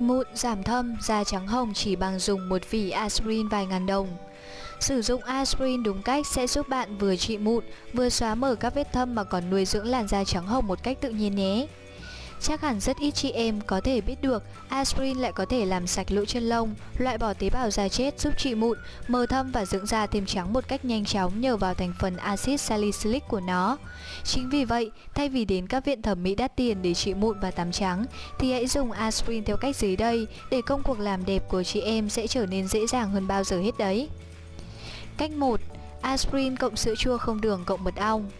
sạch mụn, giảm thâm, da trắng hồng chỉ bằng dùng một vỉ aspirin vài ngàn đồng. Sử dụng aspirin đúng cách sẽ giúp bạn vừa trị mụn, vừa xóa mở các vết thâm mà còn nuôi dưỡng làn da trắng hồng một cách tự nhiên nhé. Chắc hẳn rất ít chị em có thể biết được aspirin lại có thể làm sạch lỗ chân lông, loại bỏ tế bào da chết giúp trị mụn, mờ thâm và dưỡng da thêm trắng một cách nhanh chóng nhờ vào thành phần axit salicylic của nó. Chính vì vậy, thay vì đến các viện thẩm mỹ đắt tiền để trị mụn và tắm trắng, thì hãy dùng aspirin theo cách dưới đây để công cuộc làm đẹp của chị em sẽ trở nên dễ dàng hơn bao giờ hết đấy. Cách 1. Aspirin cộng sữa chua không đường cộng mật ong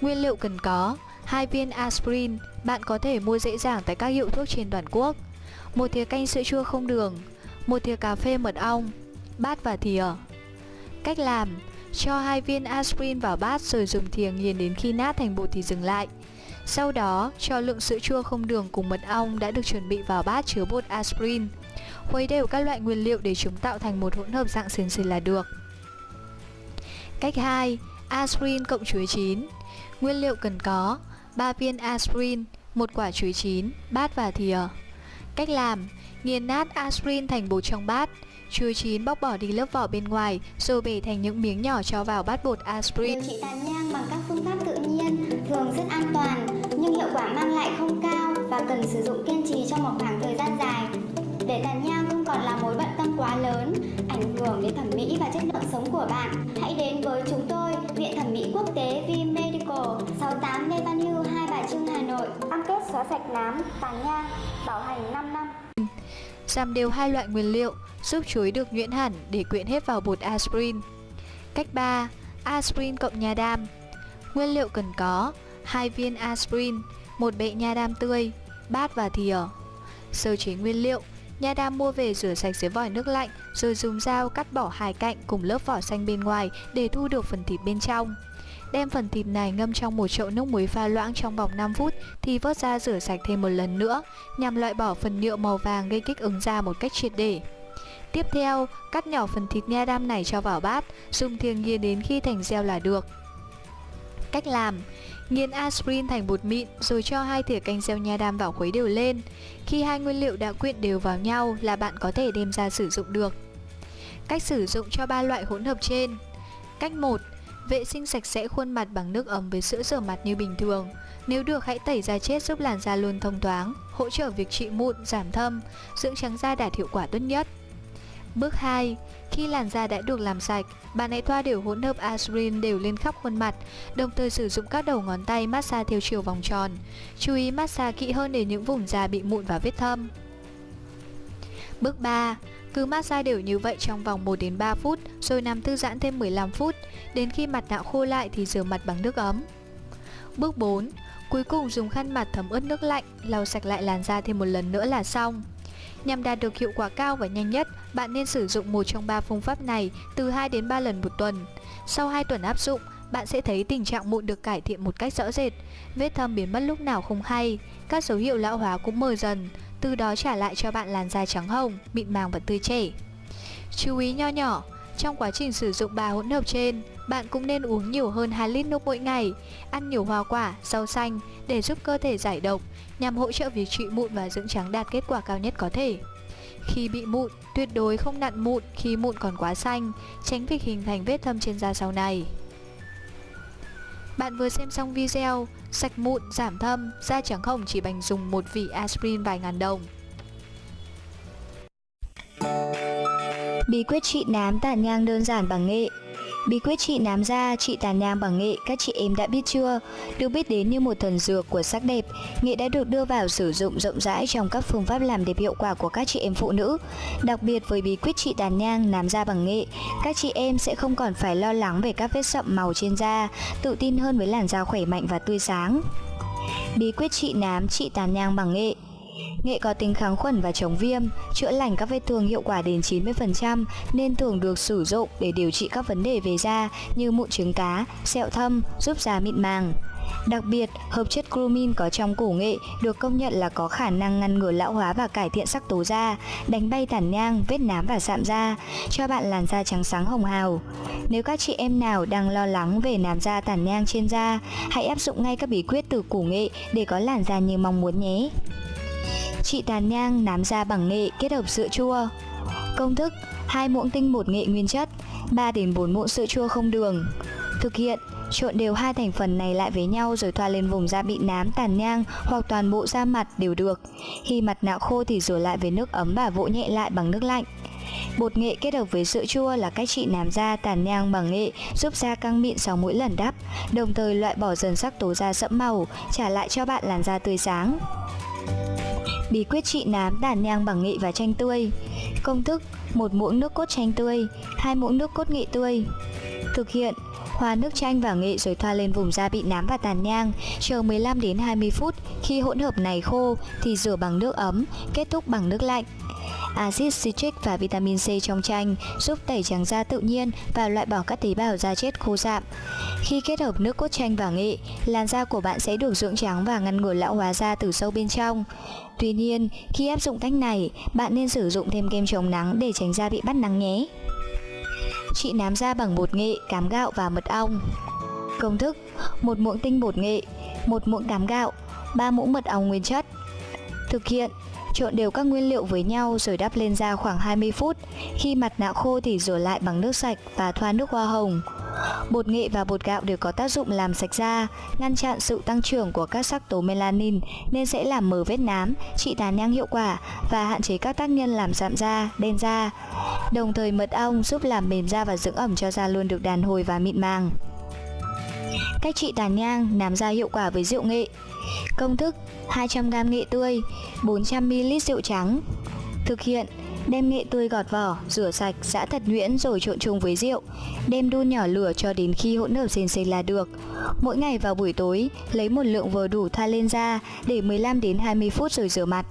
Nguyên liệu cần có hai viên aspirin, bạn có thể mua dễ dàng tại các hiệu thuốc trên toàn quốc. Một thìa canh sữa chua không đường, một thìa cà phê mật ong, bát và thìa. Cách làm: cho hai viên aspirin vào bát rồi dùng thìa nghiền đến khi nát thành bột thì dừng lại. Sau đó, cho lượng sữa chua không đường cùng mật ong đã được chuẩn bị vào bát chứa bột aspirin. Khuấy đều các loại nguyên liệu để chúng tạo thành một hỗn hợp dạng sền sệt là được. Cách 2. Aspirin cộng chuối chín Nguyên liệu cần có 3 viên aspirin, một quả chuối chín, bát và thìa. Cách làm: nghiền nát aspirin thành bột trong bát, chuối chín bóc bỏ đi lớp vỏ bên ngoài rồi bể thành những miếng nhỏ cho vào bát bột aspirin. Điều trị tàn nhang bằng các phương pháp tự nhiên thường rất an toàn nhưng hiệu quả mang lại không cao và cần sử dụng kiên trì trong một khoảng thời gian dài. Để tàn nhang không còn là mối bận tâm quá lớn, ảnh hưởng đến thẩm mỹ và chất lượng sống của bạn, hãy đến với chúng tôi, Viện Thẩm mỹ Quốc tế V xóa sạch nám, tàn nhang, bảo hành 5 năm. Giảm đều hai loại nguyên liệu, giúp chuối được nhuyễn hẳn để quyện hết vào bột aspirin. Cách 3. Aspirin cộng nha đam Nguyên liệu cần có 2 viên aspirin, một bệ nha đam tươi, bát và thìa. Sơ chế nguyên liệu Nha đam mua về rửa sạch dưới vòi nước lạnh rồi dùng dao cắt bỏ hai cạnh cùng lớp vỏ xanh bên ngoài để thu được phần thịt bên trong. Đem phần thịt này ngâm trong một chậu nước muối pha loãng trong vòng 5 phút thì vớt ra rửa sạch thêm một lần nữa nhằm loại bỏ phần nhựa màu vàng gây kích ứng da một cách triệt để. Tiếp theo, cắt nhỏ phần thịt nha đam này cho vào bát, dùng thìa nghiền đến khi thành gel là được. Cách làm Nghiền aspirin thành bột mịn rồi cho hai thìa canh gieo nha đam vào khuấy đều lên. Khi hai nguyên liệu đã quyện đều vào nhau là bạn có thể đem ra sử dụng được. Cách sử dụng cho ba loại hỗn hợp trên. Cách 1. Vệ sinh sạch sẽ khuôn mặt bằng nước ấm với sữa rửa mặt như bình thường. Nếu được hãy tẩy da chết giúp làn da luôn thông thoáng, hỗ trợ việc trị mụn, giảm thâm, dưỡng trắng da đạt hiệu quả tốt nhất. Bước 2. Khi làn da đã được làm sạch, bạn hãy thoa đều hỗn hợp aspirin đều lên khắp khuôn mặt, đồng thời sử dụng các đầu ngón tay massage theo chiều vòng tròn. Chú ý massage kỹ hơn để những vùng da bị mụn và vết thâm. Bước 3. Cứ massage đều như vậy trong vòng 1 đến 3 phút, rồi nằm thư giãn thêm 15 phút, đến khi mặt nạ khô lại thì rửa mặt bằng nước ấm. Bước 4. Cuối cùng dùng khăn mặt thấm ướt nước lạnh, lau sạch lại làn da thêm một lần nữa là xong. Nhằm đạt được hiệu quả cao và nhanh nhất, bạn nên sử dụng một trong ba phương pháp này từ 2 đến 3 lần một tuần. Sau 2 tuần áp dụng, bạn sẽ thấy tình trạng mụn được cải thiện một cách rõ rệt, vết thâm biến mất lúc nào không hay, các dấu hiệu lão hóa cũng mờ dần, từ đó trả lại cho bạn làn da trắng hồng, mịn màng và tươi trẻ. Chú ý nho nhỏ, trong quá trình sử dụng ba hỗn hợp trên, bạn cũng nên uống nhiều hơn 2 lít nước mỗi ngày, ăn nhiều hoa quả, rau xanh để giúp cơ thể giải độc, nhằm hỗ trợ việc trị mụn và dưỡng trắng đạt kết quả cao nhất có thể. Khi bị mụn, tuyệt đối không nặn mụn khi mụn còn quá xanh, tránh việc hình thành vết thâm trên da sau này. Bạn vừa xem xong video, sạch mụn, giảm thâm, da trắng hồng chỉ bằng dùng một vỉ aspirin vài ngàn đồng. Bí quyết trị nám tàn nhang đơn giản bằng nghệ Bí quyết trị nám da, trị tàn nhang bằng nghệ các chị em đã biết chưa? Được biết đến như một thần dược của sắc đẹp, nghệ đã được đưa vào sử dụng rộng rãi trong các phương pháp làm đẹp hiệu quả của các chị em phụ nữ. Đặc biệt với bí quyết trị tàn nhang, nám da bằng nghệ, các chị em sẽ không còn phải lo lắng về các vết sậm màu trên da, tự tin hơn với làn da khỏe mạnh và tươi sáng. Bí quyết trị nám, trị tàn nhang bằng nghệ Nghệ có tính kháng khuẩn và chống viêm, chữa lành các vết thương hiệu quả đến 90% nên thường được sử dụng để điều trị các vấn đề về da như mụn trứng cá, sẹo thâm, giúp da mịn màng. Đặc biệt, hợp chất cumin có trong củ nghệ được công nhận là có khả năng ngăn ngừa lão hóa và cải thiện sắc tố da, đánh bay tàn nhang, vết nám và sạm da, cho bạn làn da trắng sáng hồng hào. Nếu các chị em nào đang lo lắng về nám da tàn nhang trên da, hãy áp dụng ngay các bí quyết từ củ nghệ để có làn da như mong muốn nhé. Trị tàn nhang nám da bằng nghệ kết hợp sữa chua. Công thức: 2 muỗng tinh bột nghệ nguyên chất, 3 đến 4 muỗng sữa chua không đường. Thực hiện: Trộn đều hai thành phần này lại với nhau rồi thoa lên vùng da bị nám, tàn nhang hoặc toàn bộ da mặt đều được. Khi mặt nạ khô thì rửa lại với nước ấm và vỗ nhẹ lại bằng nước lạnh. Bột nghệ kết hợp với sữa chua là cách trị nám da tàn nhang bằng nghệ, giúp da căng mịn sau mỗi lần đắp, đồng thời loại bỏ dần sắc tố da sẫm màu, trả lại cho bạn làn da tươi sáng. Bí quyết trị nám tàn nhang bằng nghệ và chanh tươi. Công thức: một muỗng nước cốt chanh tươi, hai muỗng nước cốt nghệ tươi. Thực hiện: Hòa nước chanh và nghệ rồi thoa lên vùng da bị nám và tàn nhang, chờ 15 đến 20 phút. Khi hỗn hợp này khô thì rửa bằng nước ấm, kết thúc bằng nước lạnh. Axit citric và vitamin C trong chanh giúp tẩy trắng da tự nhiên và loại bỏ các tế bào da chết khô rạm. Khi kết hợp nước cốt chanh và nghệ, làn da của bạn sẽ được dưỡng trắng và ngăn ngừa lão hóa da từ sâu bên trong. Tuy nhiên, khi áp dụng cách này, bạn nên sử dụng thêm kem chống nắng để tránh da bị bắt nắng nhé. Trị nám da bằng bột nghệ, cám gạo và mật ong. Công thức: một muỗng tinh bột nghệ, một muỗng cám gạo, 3 muỗng mật ong nguyên chất. Thực hiện: Trộn đều các nguyên liệu với nhau rồi đắp lên da khoảng 20 phút. Khi mặt nạ khô thì rửa lại bằng nước sạch và thoa nước hoa hồng. Bột nghệ và bột gạo đều có tác dụng làm sạch da, ngăn chặn sự tăng trưởng của các sắc tố melanin nên sẽ làm mờ vết nám, trị tàn nhang hiệu quả và hạn chế các tác nhân làm giảm da, đen da. Đồng thời mật ong giúp làm mềm da và dưỡng ẩm cho da luôn được đàn hồi và mịn màng. Cách trị tàn nhang, nám da hiệu quả với rượu nghệ. Công thức: 200g nghệ tươi, 400ml rượu trắng. Thực hiện: Đem nghệ tươi gọt vỏ, rửa sạch, giã thật nhuyễn rồi trộn chung với rượu. Đem đun nhỏ lửa cho đến khi hỗn hợp sền sệt là được. Mỗi ngày vào buổi tối, lấy một lượng vừa đủ thoa lên da, để 15 đến 20 phút rồi rửa mặt.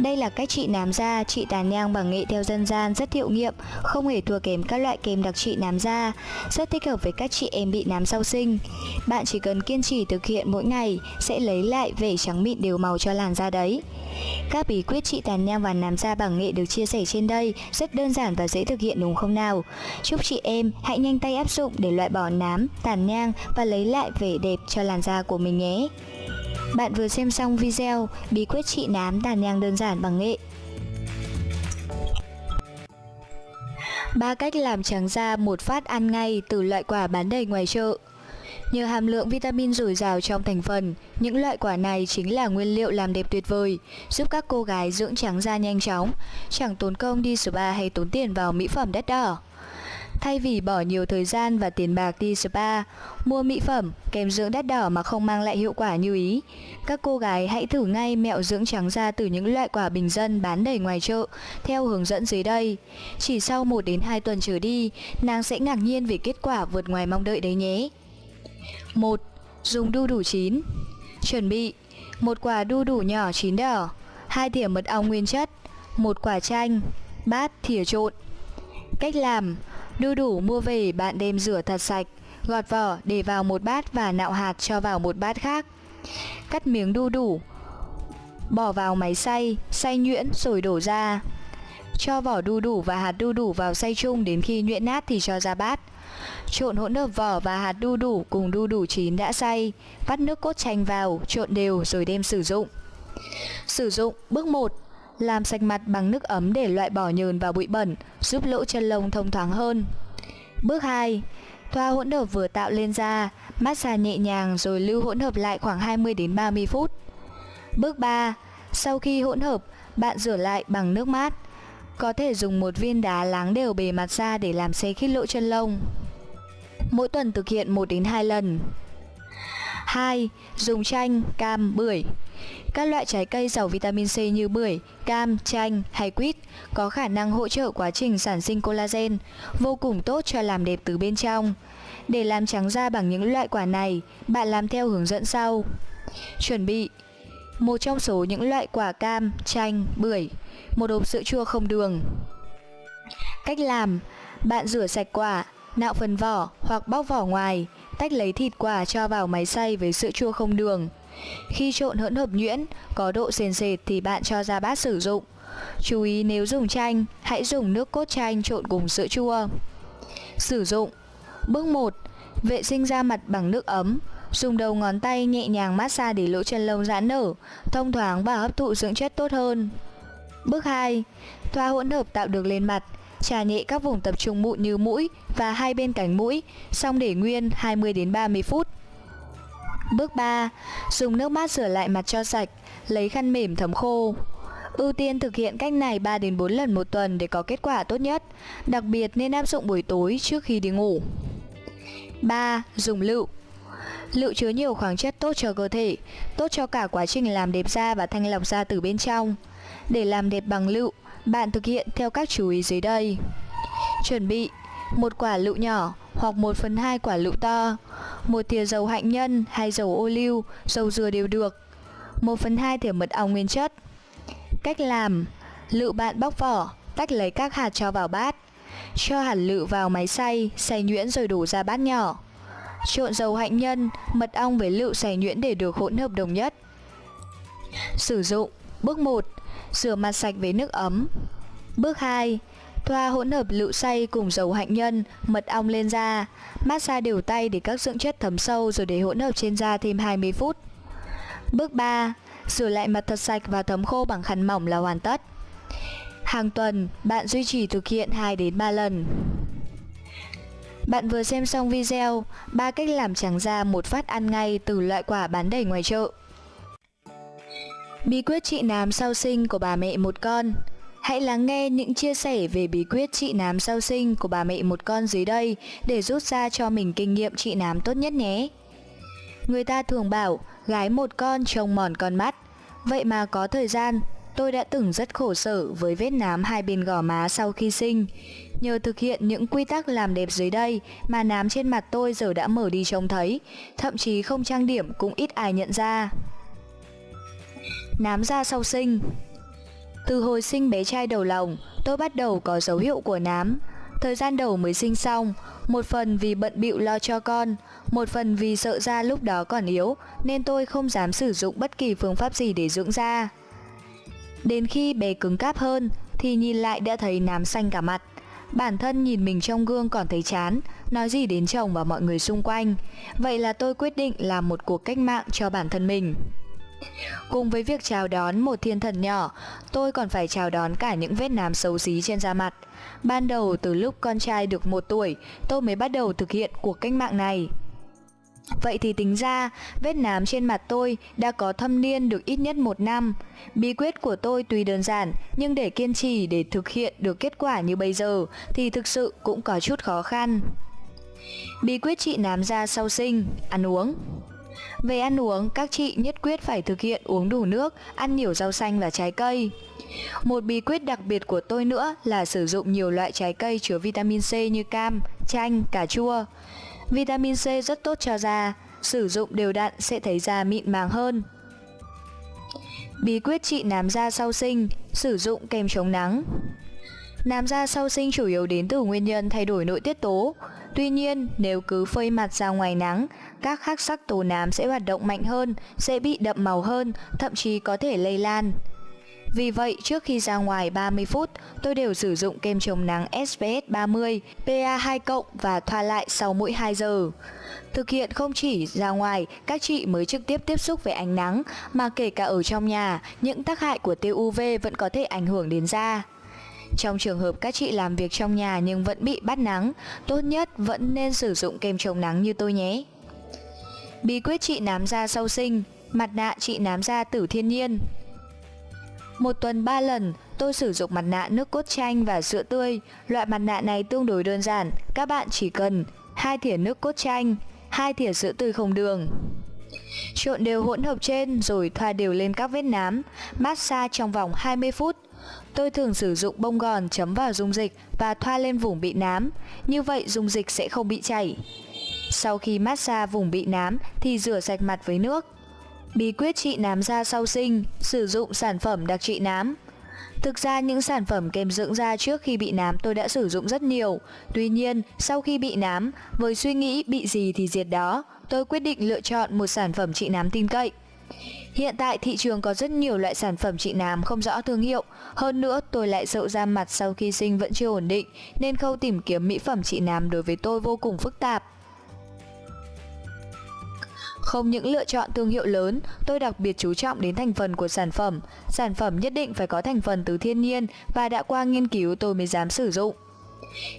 Đây là cách trị nám da, trị tàn nhang bằng nghệ theo dân gian rất hiệu nghiệm, không hề thua kém các loại kem đặc trị nám da, rất thích hợp với các chị em bị nám sau sinh. Bạn chỉ cần kiên trì thực hiện mỗi ngày sẽ lấy lại vẻ trắng mịn đều màu cho làn da đấy. Các bí quyết trị tàn nhang và nám da bằng nghệ được chia sẻ trên đây rất đơn giản và dễ thực hiện đúng không nào? Chúc chị em hãy nhanh tay áp dụng để loại bỏ nám, tàn nhang và lấy lại vẻ đẹp cho làn da của mình nhé. Bạn vừa xem xong video bí quyết trị nám tàn nhang đơn giản bằng nghệ. Ba cách làm trắng da một phát ăn ngay từ loại quả bán đầy ngoài chợ. Nhờ hàm lượng vitamin dồi dào trong thành phần, những loại quả này chính là nguyên liệu làm đẹp tuyệt vời, giúp các cô gái dưỡng trắng da nhanh chóng, chẳng tốn công đi spa hay tốn tiền vào mỹ phẩm đắt đỏ. Thay vì bỏ nhiều thời gian và tiền bạc đi spa, mua mỹ phẩm, kem dưỡng đắt đỏ mà không mang lại hiệu quả như ý, các cô gái hãy thử ngay mẹo dưỡng trắng da từ những loại quả bình dân bán đầy ngoài chợ theo hướng dẫn dưới đây. Chỉ sau 1 đến 2 tuần trở đi, nàng sẽ ngạc nhiên về kết quả vượt ngoài mong đợi đấy nhé. 1. Dùng đu đủ chín Chuẩn bị một quả đu đủ nhỏ chín đỏ hai thìa mật ong nguyên chất một quả chanh bát thìa trộn Cách làm Đu đủ mua về bạn đem rửa thật sạch Gọt vỏ để vào một bát và nạo hạt cho vào một bát khác. Cắt miếng đu đủ Bỏ vào máy xay, xay nhuyễn rồi đổ ra. Cho vỏ đu đủ và hạt đu đủ vào xay chung đến khi nhuyễn nát thì cho ra bát. Trộn hỗn hợp vỏ và hạt đu đủ cùng đu đủ chín đã xay, vắt nước cốt chanh vào, trộn đều rồi đem sử dụng. Sử dụng bước 1 làm sạch mặt bằng nước ấm để loại bỏ nhờn và bụi bẩn, giúp lỗ chân lông thông thoáng hơn. Bước 2. Thoa hỗn hợp vừa tạo lên da, massage nhẹ nhàng rồi lưu hỗn hợp lại khoảng 20 đến 30 phút. Bước 3. Sau khi hỗn hợp, bạn rửa lại bằng nước mát. Có thể dùng một viên đá láng đều bề mặt da để làm xe khít lỗ chân lông. Mỗi tuần thực hiện 1 đến 2 lần. 2. Dùng chanh, cam, bưởi. Các loại trái cây giàu vitamin C như bưởi, cam, chanh hay quýt có khả năng hỗ trợ quá trình sản sinh collagen, vô cùng tốt cho làm đẹp từ bên trong. Để làm trắng da bằng những loại quả này, bạn làm theo hướng dẫn sau. Chuẩn bị một trong số những loại quả cam, chanh, bưởi, một hộp sữa chua không đường. Cách làm, bạn rửa sạch quả, nạo phần vỏ hoặc bóc vỏ ngoài, tách lấy thịt quả cho vào máy xay với sữa chua không đường. Khi trộn hỗn hợp nhuyễn, có độ sền sệt thì bạn cho ra bát sử dụng. Chú ý nếu dùng chanh, hãy dùng nước cốt chanh trộn cùng sữa chua. Sử dụng Bước 1. Vệ sinh da mặt bằng nước ấm. Dùng đầu ngón tay nhẹ nhàng massage để lỗ chân lông giãn nở, thông thoáng và hấp thụ dưỡng chất tốt hơn. Bước 2. Thoa hỗn hợp tạo được lên mặt, trà nhẹ các vùng tập trung mụn như mũi và hai bên cánh mũi, xong để nguyên 20 đến 30 phút. Bước 3. Dùng nước mát rửa lại mặt cho sạch, lấy khăn mềm thấm khô. Ưu tiên thực hiện cách này 3 đến 4 lần một tuần để có kết quả tốt nhất, đặc biệt nên áp dụng buổi tối trước khi đi ngủ. 3. Dùng lựu Lựu chứa nhiều khoáng chất tốt cho cơ thể, tốt cho cả quá trình làm đẹp da và thanh lọc da từ bên trong. Để làm đẹp bằng lựu, bạn thực hiện theo các chú ý dưới đây. Chuẩn bị một quả lựu nhỏ hoặc 1 phần 2 quả lựu to, một thìa dầu hạnh nhân hay dầu ô liu, dầu dừa đều được, 1 phần 2 thìa mật ong nguyên chất. Cách làm Lựu bạn bóc vỏ, tách lấy các hạt cho vào bát. Cho hạt lựu vào máy xay, xay nhuyễn rồi đổ ra bát nhỏ. Trộn dầu hạnh nhân, mật ong với lựu xay nhuyễn để được hỗn hợp đồng nhất. Sử dụng Bước 1. Rửa mặt sạch với nước ấm Bước 2. Thoa hỗn hợp lựu xay cùng dầu hạnh nhân, mật ong lên da. Massage đều tay để các dưỡng chất thấm sâu rồi để hỗn hợp trên da thêm 20 phút. Bước 3. Rửa lại mặt thật sạch và thấm khô bằng khăn mỏng là hoàn tất. Hàng tuần, bạn duy trì thực hiện 2 đến 3 lần. Bạn vừa xem xong video 3 cách làm trắng da một phát ăn ngay từ loại quả bán đầy ngoài chợ. Bí quyết trị nám sau sinh của bà mẹ một con Hãy lắng nghe những chia sẻ về bí quyết trị nám sau sinh của bà mẹ một con dưới đây để rút ra cho mình kinh nghiệm trị nám tốt nhất nhé. Người ta thường bảo gái một con trông mòn con mắt. Vậy mà có thời gian, tôi đã từng rất khổ sở với vết nám hai bên gò má sau khi sinh. Nhờ thực hiện những quy tắc làm đẹp dưới đây mà nám trên mặt tôi giờ đã mở đi trông thấy, thậm chí không trang điểm cũng ít ai nhận ra. Nám da sau sinh từ hồi sinh bé trai đầu lòng, tôi bắt đầu có dấu hiệu của nám. Thời gian đầu mới sinh xong, một phần vì bận bịu lo cho con, một phần vì sợ da lúc đó còn yếu nên tôi không dám sử dụng bất kỳ phương pháp gì để dưỡng da. Đến khi bé cứng cáp hơn thì nhìn lại đã thấy nám xanh cả mặt. Bản thân nhìn mình trong gương còn thấy chán, nói gì đến chồng và mọi người xung quanh. Vậy là tôi quyết định làm một cuộc cách mạng cho bản thân mình. Cùng với việc chào đón một thiên thần nhỏ, tôi còn phải chào đón cả những vết nám xấu xí trên da mặt. Ban đầu từ lúc con trai được một tuổi, tôi mới bắt đầu thực hiện cuộc cách mạng này. Vậy thì tính ra, vết nám trên mặt tôi đã có thâm niên được ít nhất một năm. Bí quyết của tôi tuy đơn giản, nhưng để kiên trì để thực hiện được kết quả như bây giờ thì thực sự cũng có chút khó khăn. Bí quyết trị nám da sau sinh, ăn uống về ăn uống, các chị nhất quyết phải thực hiện uống đủ nước, ăn nhiều rau xanh và trái cây. Một bí quyết đặc biệt của tôi nữa là sử dụng nhiều loại trái cây chứa vitamin C như cam, chanh, cà chua. Vitamin C rất tốt cho da, sử dụng đều đặn sẽ thấy da mịn màng hơn. Bí quyết trị nám da sau sinh, sử dụng kem chống nắng. Nám da sau sinh chủ yếu đến từ nguyên nhân thay đổi nội tiết tố. Tuy nhiên, nếu cứ phơi mặt ra ngoài nắng, các khắc sắc tố nám sẽ hoạt động mạnh hơn, sẽ bị đậm màu hơn, thậm chí có thể lây lan. Vì vậy, trước khi ra ngoài 30 phút, tôi đều sử dụng kem chống nắng SPF 30, PA2+ và thoa lại sau mỗi 2 giờ. Thực hiện không chỉ ra ngoài, các chị mới trực tiếp tiếp xúc với ánh nắng, mà kể cả ở trong nhà, những tác hại của tia UV vẫn có thể ảnh hưởng đến da. Trong trường hợp các chị làm việc trong nhà nhưng vẫn bị bắt nắng, tốt nhất vẫn nên sử dụng kem chống nắng như tôi nhé. Bí quyết trị nám da sau sinh, mặt nạ trị nám da tử thiên nhiên. Một tuần 3 lần, tôi sử dụng mặt nạ nước cốt chanh và sữa tươi. Loại mặt nạ này tương đối đơn giản, các bạn chỉ cần hai thìa nước cốt chanh, hai thìa sữa tươi không đường. Trộn đều hỗn hợp trên rồi thoa đều lên các vết nám, massage trong vòng 20 phút. Tôi thường sử dụng bông gòn chấm vào dung dịch và thoa lên vùng bị nám, như vậy dung dịch sẽ không bị chảy. Sau khi massage vùng bị nám thì rửa sạch mặt với nước. Bí quyết trị nám da sau sinh, sử dụng sản phẩm đặc trị nám. Thực ra những sản phẩm kem dưỡng da trước khi bị nám tôi đã sử dụng rất nhiều. Tuy nhiên, sau khi bị nám, với suy nghĩ bị gì thì diệt đó, tôi quyết định lựa chọn một sản phẩm trị nám tin cậy. Hiện tại thị trường có rất nhiều loại sản phẩm trị nám không rõ thương hiệu. Hơn nữa, tôi lại sợ da mặt sau khi sinh vẫn chưa ổn định, nên khâu tìm kiếm mỹ phẩm trị nám đối với tôi vô cùng phức tạp. Không những lựa chọn thương hiệu lớn, tôi đặc biệt chú trọng đến thành phần của sản phẩm. Sản phẩm nhất định phải có thành phần từ thiên nhiên và đã qua nghiên cứu tôi mới dám sử dụng.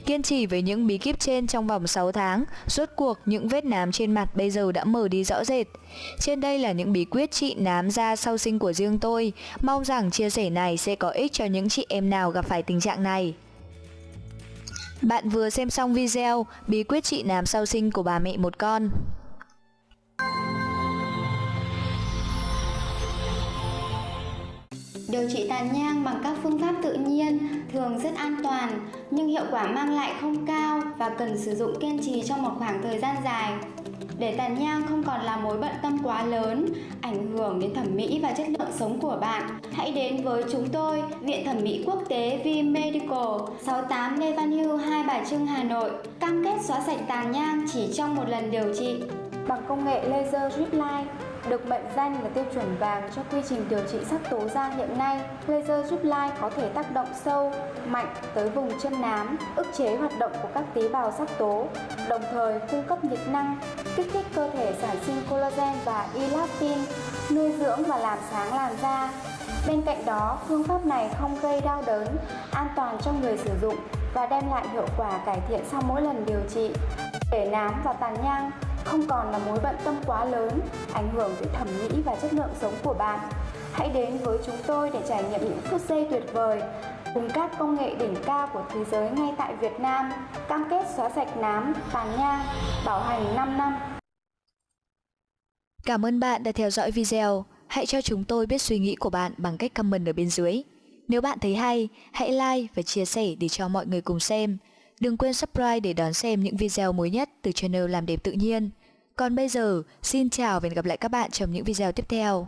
Kiên trì với những bí kíp trên trong vòng 6 tháng, rốt cuộc những vết nám trên mặt bây giờ đã mở đi rõ rệt. Trên đây là những bí quyết trị nám da sau sinh của riêng tôi, mong rằng chia sẻ này sẽ có ích cho những chị em nào gặp phải tình trạng này. Bạn vừa xem xong video bí quyết trị nám sau sinh của bà mẹ một con. Điều trị tàn nhang bằng các phương pháp tự nhiên thường rất an toàn nhưng hiệu quả mang lại không cao và cần sử dụng kiên trì trong một khoảng thời gian dài. Để tàn nhang không còn là mối bận tâm quá lớn, ảnh hưởng đến thẩm mỹ và chất lượng sống của bạn, hãy đến với chúng tôi, Viện Thẩm mỹ Quốc tế V Medical, 68 Lê Văn Hưu, Hai Bà Trưng, Hà Nội, cam kết xóa sạch tàn nhang chỉ trong một lần điều trị bằng công nghệ laser drip line được mệnh danh là tiêu chuẩn vàng cho quy trình điều trị sắc tố da hiện nay. Laser drip line có thể tác động sâu, mạnh tới vùng chân nám, ức chế hoạt động của các tế bào sắc tố, đồng thời cung cấp nhiệt năng, kích thích cơ thể sản sinh collagen và elastin, nuôi dưỡng và làm sáng làn da. Bên cạnh đó, phương pháp này không gây đau đớn, an toàn cho người sử dụng và đem lại hiệu quả cải thiện sau mỗi lần điều trị. Để nám và tàn nhang không còn là mối bận tâm quá lớn, ảnh hưởng tới thẩm mỹ và chất lượng sống của bạn. Hãy đến với chúng tôi để trải nghiệm những phút giây tuyệt vời cùng các công nghệ đỉnh cao của thế giới ngay tại Việt Nam, cam kết xóa sạch nám, tàn nhang, bảo hành 5 năm. Cảm ơn bạn đã theo dõi video. Hãy cho chúng tôi biết suy nghĩ của bạn bằng cách comment ở bên dưới. Nếu bạn thấy hay, hãy like và chia sẻ để cho mọi người cùng xem. Đừng quên subscribe để đón xem những video mới nhất từ channel Làm Đẹp Tự Nhiên. Còn bây giờ, xin chào và hẹn gặp lại các bạn trong những video tiếp theo.